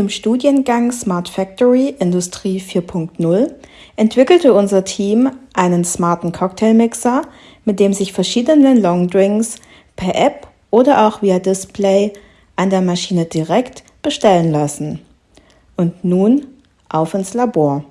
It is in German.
Im Studiengang Smart Factory Industrie 4.0 entwickelte unser Team einen smarten Cocktailmixer, mit dem sich verschiedene Longdrinks per App oder auch via Display an der Maschine direkt bestellen lassen. Und nun auf ins Labor.